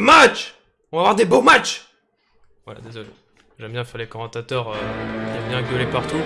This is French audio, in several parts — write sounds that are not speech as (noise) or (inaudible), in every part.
match On va avoir des beaux matchs Voilà, désolé. J'aime bien faire les commentateurs euh, aiment bien gueuler partout.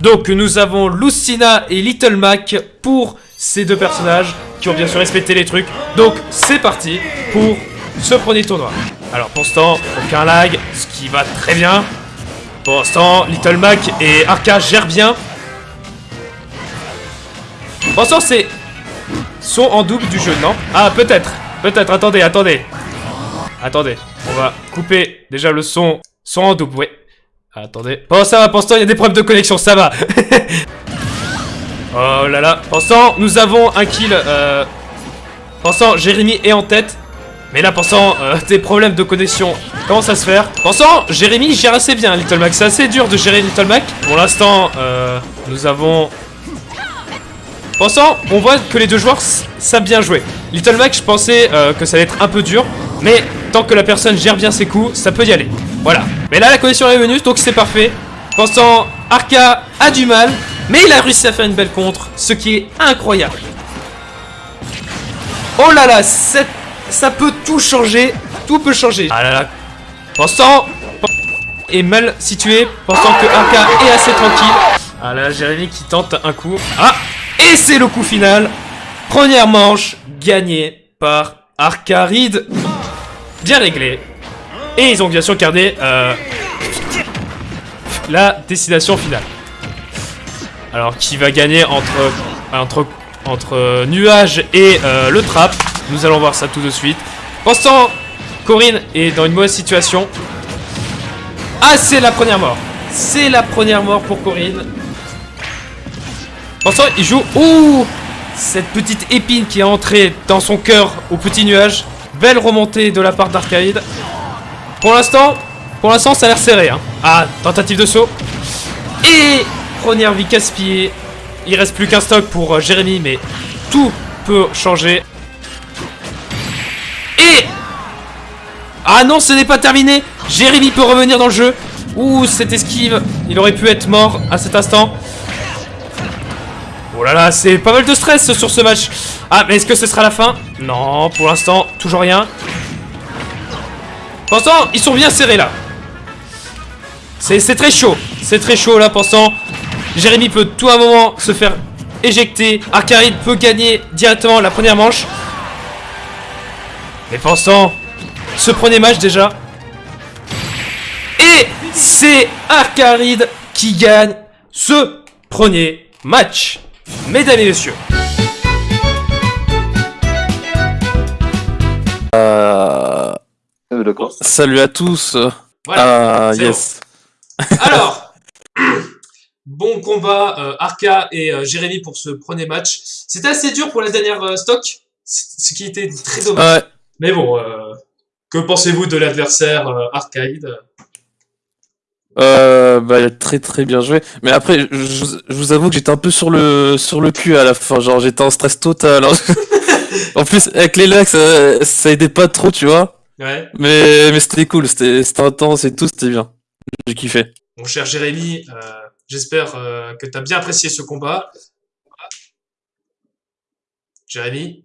Donc nous avons Lucina et Little Mac pour ces deux personnages qui ont bien sûr respecté les trucs. Donc c'est parti pour ce premier tournoi. Alors pour ce temps, aucun lag, ce qui va très bien. Pour ce Little Mac et Arca gèrent bien. Pour ce temps, c'est sont en double du jeu, non? Ah peut-être, peut-être, attendez, attendez. Attendez, on va couper déjà le son. Son en double, ouais. Attendez. Bon, ça va, pour l'instant, il y a des problèmes de connexion, ça va. (laughs) oh là là. Pour l'instant, nous avons un kill. Euh... Pour l'instant, Jérémy est en tête. Mais là, pour l'instant, euh, des problèmes de connexion commencent à se faire? Pour l'instant, Jérémy gère assez bien Little Mac. C'est assez dur de gérer Little Mac. Pour l'instant, euh, nous avons... Pour l'instant, on voit que les deux joueurs savent bien jouer. Little Mac, je pensais que ça allait être un peu dur. Mais tant que la personne gère bien ses coups, ça peut y aller. Voilà. Mais là, la connexion est venue, donc c'est parfait. Pensant, Arca a du mal, mais il a réussi à faire une belle contre, ce qui est incroyable. Oh là là, ça peut tout changer, tout peut changer. Ah là là. Pensant, est mal situé, pensant que Arca est assez tranquille. Ah là, Jérémy qui tente un coup. Ah Et c'est le coup final. Première manche gagnée par Arcaride. Bien réglé. Et ils ont bien sûr gardé euh, la destination finale. Alors, qui va gagner entre, entre, Nuage et euh, le Trap Nous allons voir ça tout de suite. Temps, Corinne est dans une mauvaise situation. Ah, c'est la première mort. C'est la première mort pour Corinne. Temps, il joue... Ouh Cette petite épine qui est entrée dans son cœur au petit nuage. Belle remontée de la part d'Arcaïde. Pour l'instant, pour l'instant, ça a l'air serré. Hein. Ah, tentative de saut. Et première vie gaspillée. Il reste plus qu'un stock pour euh, Jérémy, mais tout peut changer. Et ah non, ce n'est pas terminé. Jérémy peut revenir dans le jeu. Ouh, cette esquive. Il aurait pu être mort à cet instant. Oh là là, c'est pas mal de stress sur ce match. Ah, mais est-ce que ce sera la fin? Non, pour l'instant, toujours rien. Pour l'instant, ils sont bien serrés là. C'est c'est très chaud. C'est très chaud là, pensant. Jérémy peut tout à un moment se faire éjecter. Arcaride peut gagner directement la première manche. Mais pensant, ce premier match déjà. Et c'est Arcaride qui gagne ce premier match. Mesdames et messieurs. Euh, D'accord. salut à tous. Voilà. Ah, yes. Alors, (clears throat) bon combat euh, Arca et euh, Jérémy pour ce premier match. C'était assez dur pour la dernière euh, stock, ce qui était très dommage. Ouais. Mais bon, euh, que pensez-vous de l'adversaire euh, Arcade Euh, bah, très très bien joué. Mais après, je, je- je vous avoue que j'étais un peu sur le sur le cul à la fin. Genre, j'étais en stress total. hein. (laughs) en plus, avec les lags, ça, ça aidait pas trop, tu vois. Ouais. Mais mais c'était cool. C'était c'était intense et tout. C'était bien. J'ai kiffé. Mon cher Jérémy, euh, j'espère euh, que tu as bien apprécié ce combat. Jérémy?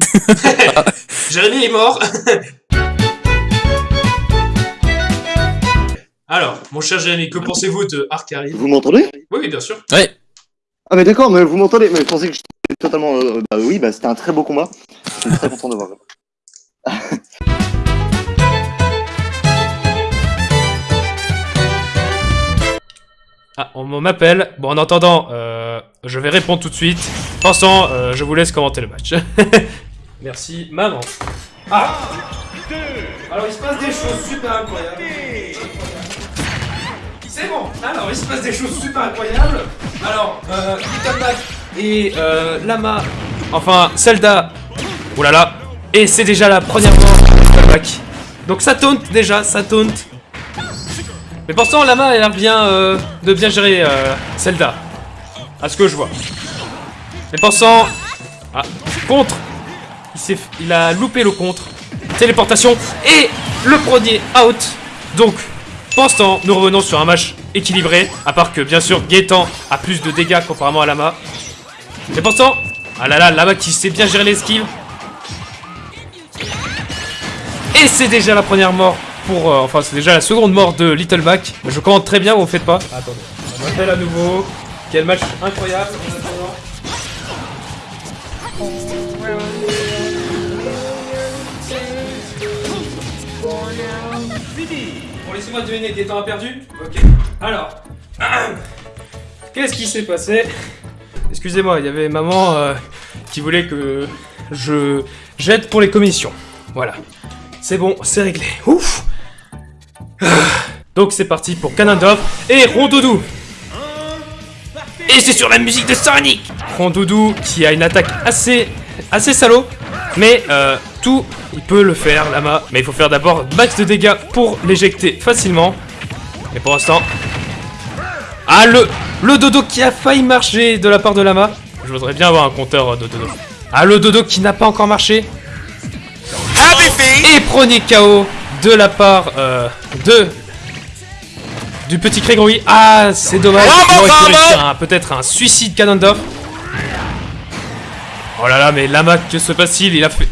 (laughs) (laughs) Jérémy est mort (laughs) Alors, mon cher Jérémy, que pensez-vous de Arcade Vous m'entendez? Oui, oui, bien sûr. Ouais. Ah mais d'accord, mais vous m'entendez Mais je pensais que j'étais totalement... euh, bah oui, bah c'était un très beau combat. Je suis très content de voir. Ah, on m'appelle. Bon, en attendant, euh, je vais répondre tout de suite. Pensant, euh, je vous laisse commenter le match. (laughs) Merci, maman. Ah Alors, il se passe des choses super incroyables. C'est bon Alors, il se passe des choses super incroyables. Alors, euh, et euh, Lama... Enfin, Zelda... Oh là là Et c'est déjà la première mort Mac. Donc ça taunt déjà, ça taunt. Mais pourtant, Lama a l'air bien euh, de bien gérer euh, Zelda. À ce que je vois. Mais pensant... Ah, contre il, a loupé le contre. Téléportation. Et le premier out. Donc, pensant, nous revenons sur un match équilibré. À part que, bien sûr, Gaetan a plus de dégâts comparément à Lama. Mais pourtant... Ah là là, Lama qui sait bien gérer l'esquive. Et c'est déjà la première mort pour... euh, enfin, c'est déjà la seconde mort de Little Mac. Je commande très bien, vous faites pas. Attendez, on m'appelle à nouveau. Quel match incroyable. Bon, laissez-moi deviner, Gaëtan a perdu Ok. Alors... (clears throat) Qu'est-ce qui s'est passé? Excusez-moi, il y avait maman euh, qui voulait que je jette pour les commissions. Voilà. C'est bon, c'est réglé. Ouf Ah. Donc c'est parti pour Ganondorf et Rondoudou. Et c'est sur la musique de Sonic Rondoudou qui a une attaque assez assez salaud, mais euh, tout il peut le faire Lama, mais il faut faire d'abord max de dégâts pour l'éjecter facilement. Et pour l'instant, ah le le dodo qui a failli marcher de la part de Lama. Je voudrais bien avoir un compteur euh, de dodo. Ah le dodo qui n'a pas encore marché. Et premier KO de la part euh, de du petit Gregory. Ah, c'est dommage. Un- peut-être un suicide Ganondorf. Oh là là, mais Lama, que se passe-t-il? Il a fait.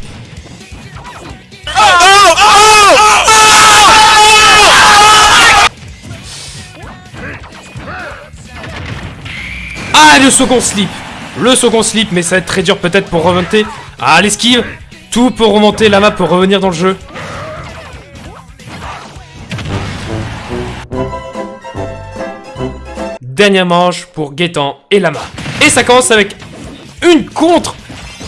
Ah, le second slip Le second slip, mais ça va être très dur peut-être pour remonter. Ah, l'esquive Tout peut remonter, Lama peut revenir dans le jeu. Dernière manche pour Gaetan et Lama. Et ça commence avec une contre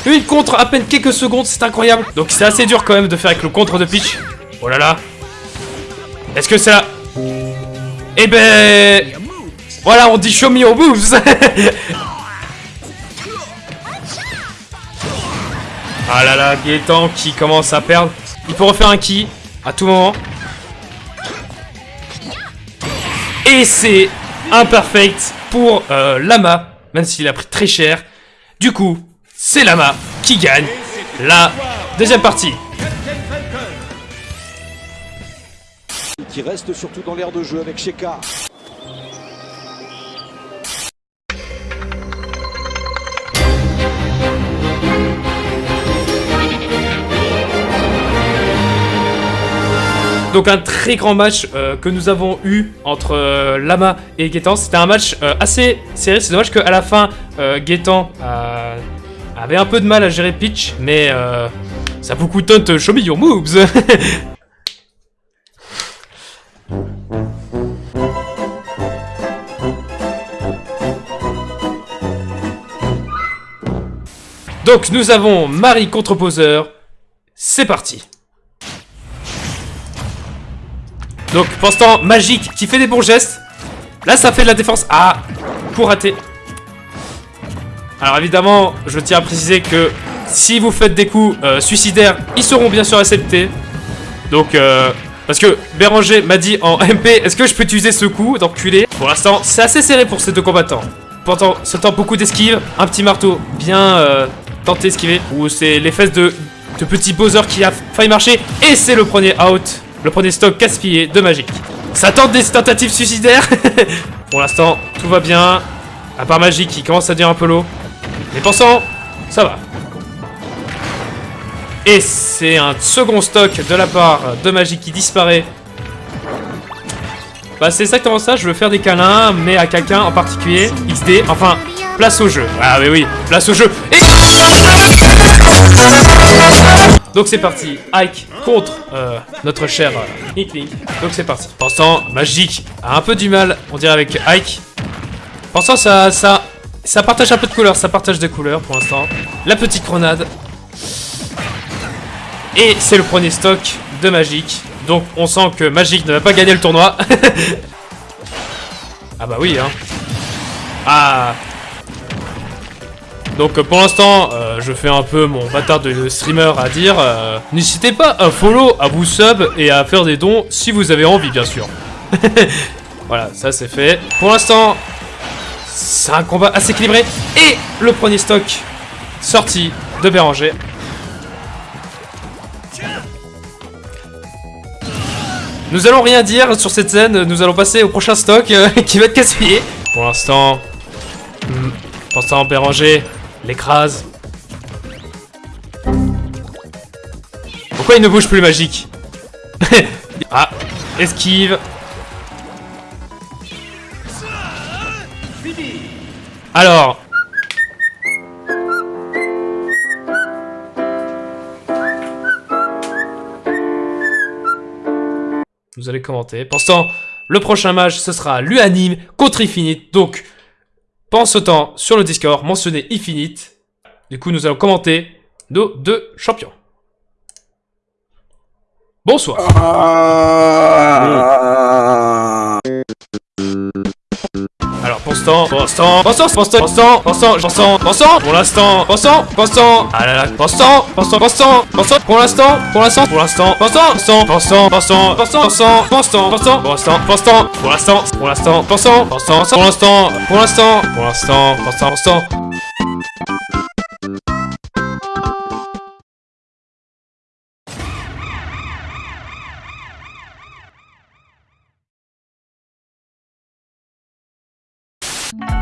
Une contre à peine quelques secondes, c'est incroyable Donc c'est assez dur quand même de faire avec le contre de Peach. Oh là là Est-ce que c'est là? Eh ben... Voilà, on dit show me your moves (laughs) Ah là là, Gaetan qui commence à perdre. Il peut refaire un ki à tout moment. Et c'est imperfect pour euh, Lama, même s'il a pris très cher. Du coup, c'est Lama qui gagne la deuxième partie. qui reste surtout dans l'air de jeu avec Sheka. Donc un très grand match euh, que nous avons eu entre euh, Lama et Gaetan. C'était un match euh, assez serré. C'est dommage qu'à la fin, Gaetan avait un peu de mal à gérer Peach, mais ça a beaucoup taunt Show me your. Donc nous avons Marie contre Bowser. C'est parti. Donc, pour l'instant, Magique qui fait des bons gestes. Là, ça fait de la défense. Ah, pour rater. Alors, évidemment, je tiens à préciser que si vous faites des coups euh, suicidaires, ils seront bien sûr acceptés. Donc, euh, parce que Béranger m'a dit en MP, est-ce que je peux utiliser ce coup d'enculé? Pour l'instant, c'est assez serré pour ces deux combattants. Pourtant, ce temps beaucoup d'esquive, un petit marteau bien euh, tenté d'esquiver. Ou c'est les fesses de, de petit Bowser qui a failli marcher. Et c'est le premier out, le premier stock gaspillé de Magic. Ça tente des tentatives suicidaires. (laughs) pour l'instant, tout va bien. À part Magic qui commence à dire un peu low. Mais pensant, ça va. Et c'est un second stock de la part de Magic qui disparaît. Bah c'est exactement ça, je veux faire des câlins, mais à quelqu'un en particulier, XD, enfin, place au jeu. Ah oui oui, place au jeu. Et... Donc c'est parti, Ike contre euh, notre cher euh, Inkling. Donc c'est parti. Pensant, Magic a un peu du mal, on dirait avec Ike. Pensant, ça, ça, ça partage un peu de couleurs, ça partage des couleurs pour l'instant. La petite grenade. Et c'est le premier stock de Magic. Donc on sent que Magic ne va pas gagner le tournoi. (laughs) ah bah oui hein. Ah. Donc euh, pour l'instant, euh, je fais un peu mon bâtard de streamer à dire. euh, N'hésitez pas à follow, à vous sub et à faire des dons si vous avez envie, bien sûr. (laughs) voilà, ça c'est fait. Pour l'instant, c'est un combat assez équilibré. Et le premier stock sorti de Béranger. Nous allons rien dire sur cette scène, nous allons passer au prochain stock (laughs) qui va être casse-pied. Pour l'instant, hmm, pour l'instant Béranger l'écrase. Pourquoi il ne bouge plus magique (laughs) Ah, esquive. Alors. Vous allez commenter. Temps, le prochain match, ce sera l'Uanime contre Infinite. Donc, pense autant sur le Discord, mentionnez Infinite. Du coup, nous allons commenter nos deux champions. Bonsoir. Alors, pour pour l'instant, pour l'instant, pour l'instant, pour l'instant, pour l'instant, pour l'instant, ah là là, pour l'instant, pour l'instant, pour l'instant, pour l'instant, pour l'instant, l'instant, pour l'instant, pour l'instant, pour l'instant, pour l'instant, pour l'instant, pour l'instant, pour l'instant, pour l'instant, pour l'instant, pour l'instant, pour l'instant, Bye.